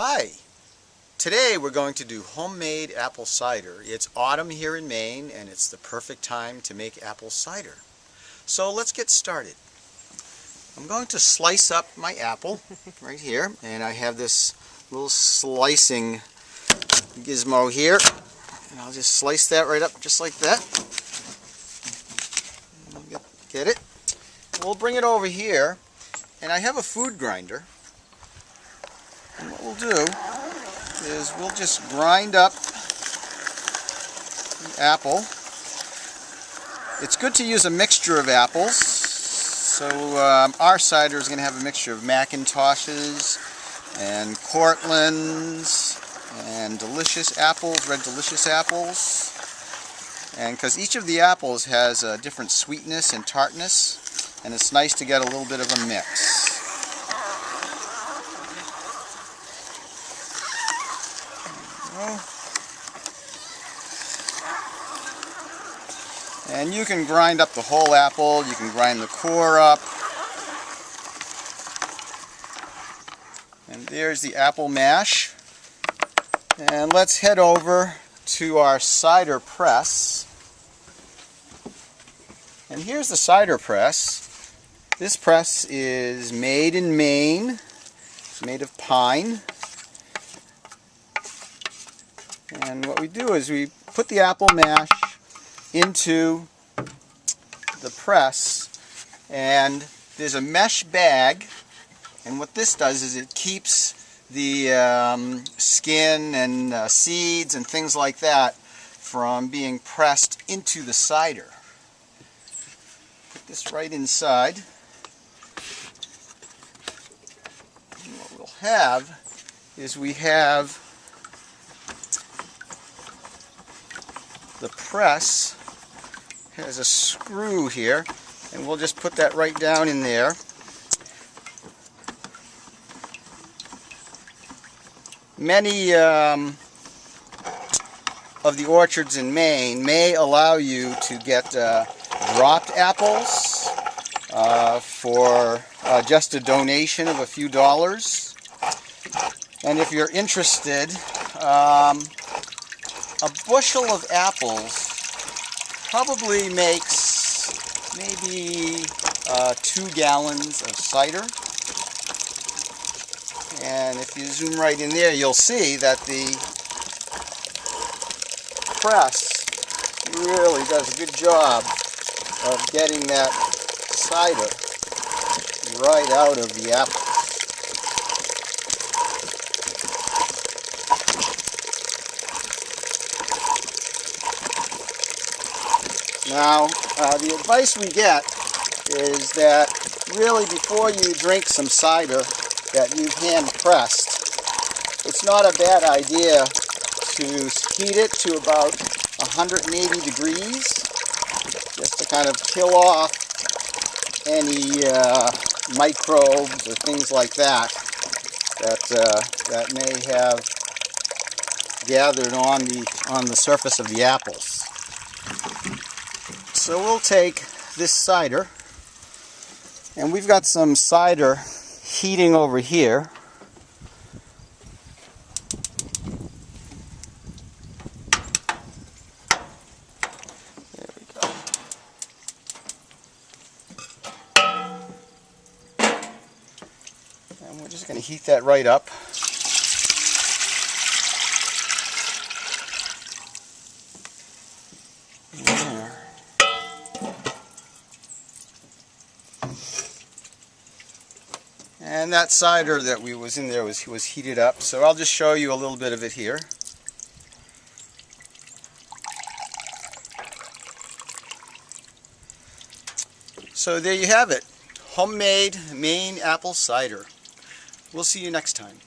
Hi! Today we're going to do homemade apple cider. It's autumn here in Maine and it's the perfect time to make apple cider. So let's get started. I'm going to slice up my apple right here and I have this little slicing gizmo here and I'll just slice that right up just like that. Get it? We'll bring it over here and I have a food grinder and what we'll do is we'll just grind up the apple. It's good to use a mixture of apples. So um, our cider is going to have a mixture of McIntoshes and Cortlands and delicious apples, red delicious apples. And because each of the apples has a different sweetness and tartness, and it's nice to get a little bit of a mix. And you can grind up the whole apple, you can grind the core up. And there's the apple mash. And let's head over to our cider press. And here's the cider press. This press is made in Maine. It's made of pine. And what we do is we put the apple mash into the press and there's a mesh bag and what this does is it keeps the um, skin and uh, seeds and things like that from being pressed into the cider. Put this right inside. And what we'll have is we have the press has a screw here and we'll just put that right down in there. Many um, of the orchards in Maine may allow you to get uh, dropped apples uh, for uh, just a donation of a few dollars. And if you're interested um, a bushel of apples probably makes maybe uh, two gallons of cider. And if you zoom right in there, you'll see that the press really does a good job of getting that cider right out of the apple. Now, uh, the advice we get is that really before you drink some cider that you've hand pressed, it's not a bad idea to heat it to about 180 degrees just to kind of kill off any uh, microbes or things like that that uh, that may have gathered on the on the surface of the apples. So we'll take this cider, and we've got some cider heating over here. There we go. And we're just going to heat that right up. And that cider that we was in there was, was heated up, so I'll just show you a little bit of it here. So there you have it, homemade Maine apple cider. We'll see you next time.